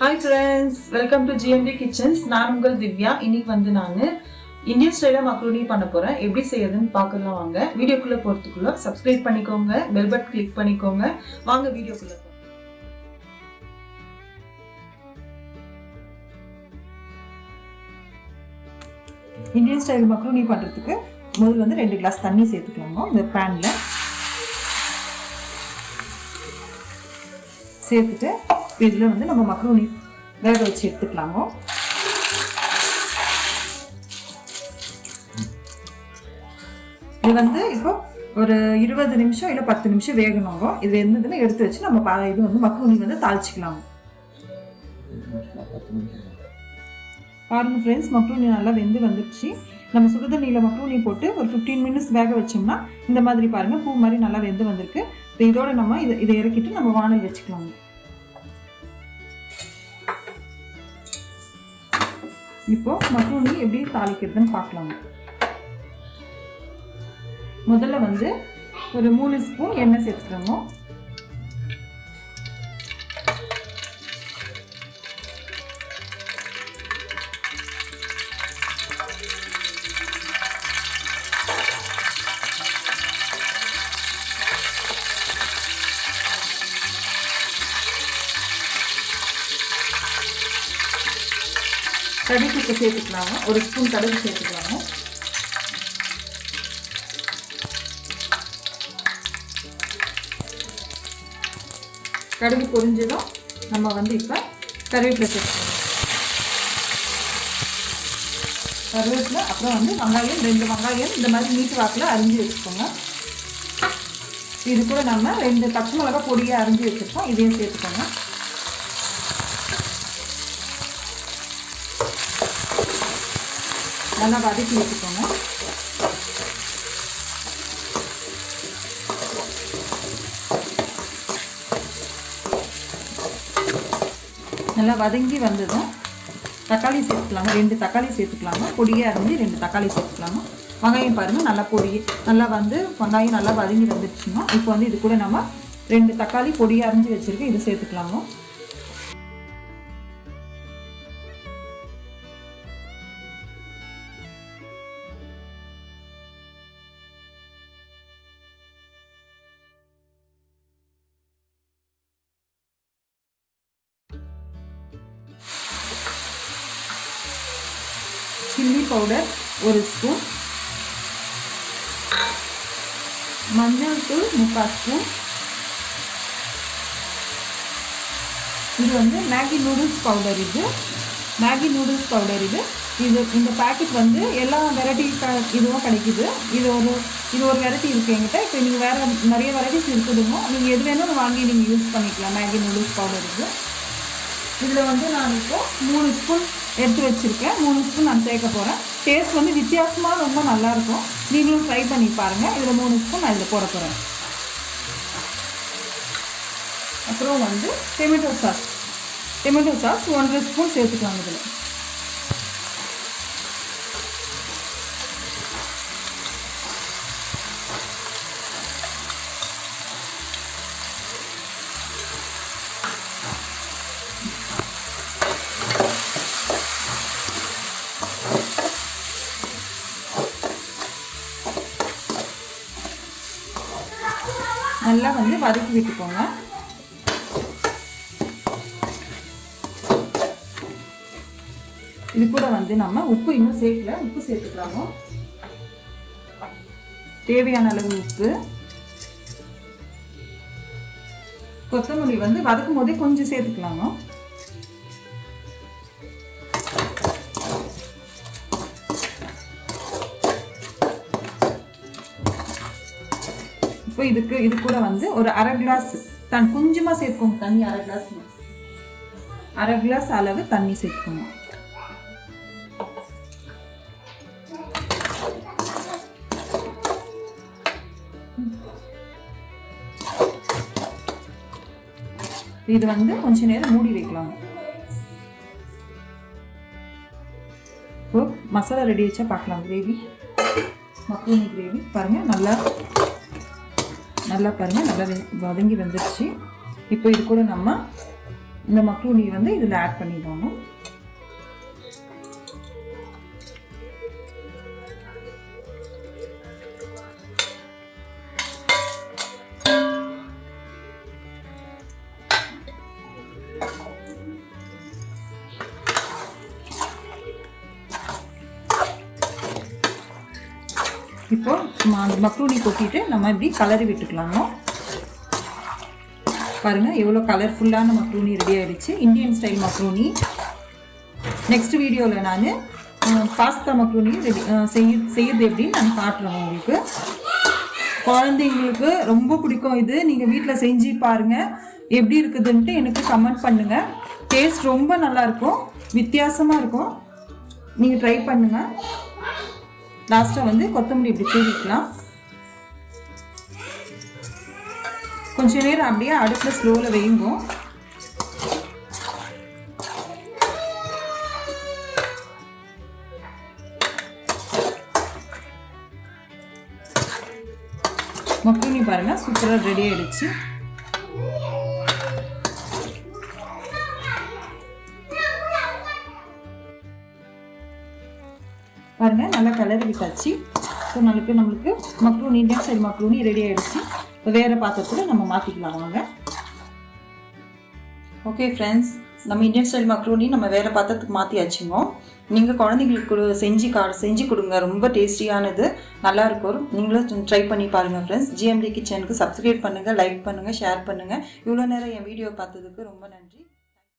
Hi friends welcome to GMT kitchens நான் உங்கள் திவ்யா. இன்னைக்கு வந்து நான் இந்தியன் ஸ்டைலில் மக்ரூனி பண்ண போகிறேன் எப்படி செய்யறதுன்னு பார்க்கலாம் வாங்க. வீடியோக்குள்ளே போகிறதுக்குள்ள சப்ஸ்கிரைப் பண்ணிக்கோங்க. பெல் பட் கிளிக் பண்ணிக்கோங்க. வாங்க வீடியோக்குள்ளே இந்தியன் ஸ்டைல் மக்ரூனி பண்ணுறதுக்கு முதல்ல வந்து ரெண்டு கிளாஸ் தண்ணி சேர்த்துக்கலாங்க இந்த பேனில் சேர்த்துட்டு இதில் வந்து நம்ம மக்ரூனி வேக வச்சு எடுத்துக்கலாமோ இது வந்து இப்போ ஒரு இருபது நிமிஷம் இல்லை பத்து நிமிஷம் வேகணுங்க. இது இருந்ததுன்னு எடுத்து வச்சு நம்ம பா இது வந்து மக்ரூனி வந்து தாளிச்சிக்கலாம் பாருங்க ஃப்ரெண்ட்ஸ் மக்ரூனி நல்லா வெந்து வந்துடுச்சு நம்ம சுடுதண்ணியில் மக்ரூனி போட்டு ஒரு ஃபிஃப்டீன் மினிட்ஸ் வேக வச்சோம்னா இந்த மாதிரி பாருங்கள் பூ மாதிரி நல்லா வெந்து வந்திருக்கு. இப்போ இதோட நம்ம இதை இதை இறக்கிட்டு நம்ம வானல் வச்சுக்கலாம் இப்போ மக்ரூனி எப்படி தாளிக்கிறதுன்னு பார்க்கலாம். முதல்ல வந்து ஒரு மூணு ஸ்பூன் எண்ணெய் சேர்த்துக்கிறோங்க கடுகு இப்போ சேர்த்துக்கலாங்க. ஒரு ஸ்பூன் கடுகு சேர்த்துக்கலாங்க. கடுகு பொரிஞ்சதும் நம்ம வந்து இப்போ கருவேப்பிலை சேர்த்துக்கலாம் கருவேப்பிலை அப்புறம் வந்து வெங்காயம் ரெண்டு வெங்காயம் இந்த மாதிரி நீட்டு வாக்கில் அரிஞ்சு வச்சுக்கோங்க. இது கூட நம்ம ரெண்டு பச்சை மிளகா பொடியாக அரிஞ்சு வச்சுருக்கோம். இதையும் சேர்த்துக்கோங்க. நல்லா வதக்கி வச்சுக்கோங்க நல்லா வதங்கி வந்ததும் தக்காளி சேர்த்துக்கலாங்க ரெண்டு தக்காளி சேர்த்துக்கலாங்க பொடியாக இருந்து ரெண்டு தக்காளி சேர்த்துக்கலாங்க வெங்காயம் பாருங்கள் நல்லா பொடி நல்லா வந்து வெங்காயம் நல்லா வதங்கி வந்துடுச்சுன்னா இப்போ வந்து இது கூட நம்ம ரெண்டு தக்காளி பொடியாக அரைஞ்சி வச்சுருக்கேன் இது சேர்த்துக்கலாங்க சில்லி பவுடர் ஒரு ஸ்பூன் மஞ்சள் தூள் முக்கால் ஸ்பூன் இது வந்து மேகி நூடுல்ஸ் பவுடர் இது. மேகி நூடுல்ஸ் பவுடர் இது. இது இந்த பேக்கெட் வந்து எல்லா வெரைட்டி இதுவும் கிடைக்குது. இது ஒரு இது ஒரு வெரைட்டி இருக்குது எங்கிட்ட இப்போ நீங்கள் வேறு நிறைய வெரைட்டிஸ் இருக்குதுமோ நீங்கள் எது வேணும் வாங்கி நீங்கள் யூஸ் பண்ணிக்கலாம். மேகி நூடுல்ஸ் பவுடர் இது. இதில் வந்து நான் இப்போ மூணு ஸ்பூன் எடுத்து வச்சுருக்கேன். மூணு ஸ்பூன் நான் சேர்க்க போகிறேன் டேஸ்ட் வந்து வித்தியாசமாக ரொம்ப நல்லாயிருக்கும். நீங்களும் ட்ரை பண்ணி பாருங்கள் இதில் மூணு ஸ்பூன் நான் இதில் போட போகிறேன் அப்புறம் வந்து டொமேட்டோ சாஸ் டொமேட்டோ சாஸ் ஒன்றரை ஸ்பூன் சேர்த்துக்கலாம் இதில். நல்லா வந்து வதக்கி விட்டுக்கோங்க. இது கூட வந்து நம்ம உப்பு இன்னும் சேர்க்கல. உப்பு சேர்த்துக்கலாமோ? தேவையான அளவு உப்பு. கொத்தமல்லி வந்து வதக்கும் போதே கொஞ்சம் சேர்த்துக்கலாங்க இப்போ இதுக்கு இது கூட வந்து ஒரு அரை கிளாஸ் தன் கொஞ்சமாக சேர்த்துக்கோங்க தண்ணி அரை கிளாஸ் அரை கிளாஸ் அளவு தண்ணி சேர்த்துக்கோங்க இது வந்து கொஞ்ச நேரம் மூடி வைக்கலாம். இப்போ மசாலா ரெடி வச்சா பார்க்கலாம். கிரேவி மக்ரூனி கிரேவி பாருங்கள் நல்லா நல்லா பாருங்கள் நல்லா வதங்கி வந்துடுச்சு இப்போ இது கூட நம்ம இந்த மக்ரூனி வந்து இதில் ஆட் பண்ணிடணும். இப்போது ம- அந்த மக்ரூனி கொட்டிட்டு நம்ம இப்படி கலரி விட்டுக்கலாங்க பாருங்கள் எவ்வளோ கலர்ஃபுல்லான மக்ரூனி ரெடி ஆகிடுச்சு இந்தியன் ஸ்டைல் மக்ரூனி. நெக்ஸ்ட் வீடியோவில் நான் பாஸ்தா மக்ரூனி ரெடி செய்ய செய்யறது எப்படின்னு நான் காட்டுறேன் உங்களுக்கு. குழந்தைங்களுக்கு ரொம்ப பிடிக்கும் இது. நீங்கள் வீட்டில் செஞ்சு பாருங்கள் எப்படி இருக்குதுன்ட்டு எனக்கு கமெண்ட் பண்ணுங்கள் டேஸ்ட் ரொம்ப நல்லா இருக்கும். வித்தியாசமாக இருக்கும். நீங்கள் ட்ரை பண்ணுங்கள் லாஸ்ட்டாக வந்து கொத்தமல்லி இப்படி தூவிக்கலாம் கொஞ்ச நேரம் அப்படியே அடுப்பில் ஸ்லோவில் வையுங்க. மக்ரூனி பாருங்கள் சூப்பராக ரெடி ஆகிடுச்சு பாருங்க நல்லா கலர் விட்டாச்சு. ஸோ நம்மளுக்கு நம்மளுக்கு macaroni Indian style macaroni ready ஆயிடுச்சு. இப்போ வேறு பாத்திரத்தில் நம்ம மாற்றிக்கலாம் வாங்க. ஓகே ஃப்ரெண்ட்ஸ் நம்ம இண்டியன் ஸ்டைல் மக்ரூனி நம்ம வேறு பாத்திரத்துக்கு மாற்றியாச்சுங்க நீங்கள் குழந்தைங்களுக்கு செஞ்சு கா செஞ்சு கொடுங்க. ரொம்ப டேஸ்டியானது நல்லா இருக்கும். நீங்களும் ட்ரை பண்ணி பாருங்கள் ஃப்ரெண்ட்ஸ் ஜிஎம்டி கிச்சனுக்கு சப்ஸ்கிரைப் பண்ணுங்கள் லைக் பண்ணுங்கள் ஷேர் பண்ணுங்கள் இவ்வளோ நேரம் என் வீடியோ பார்த்ததுக்கு ரொம்ப நன்றி.